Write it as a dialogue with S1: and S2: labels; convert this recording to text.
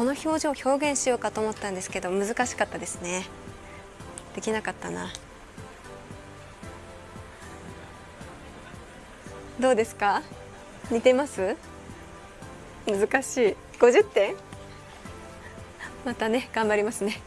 S1: この表情を表現しようかと思ったんですけど難しかったですね。できなかったな。どうですか？似てます？難しい。50点またね頑張りますね。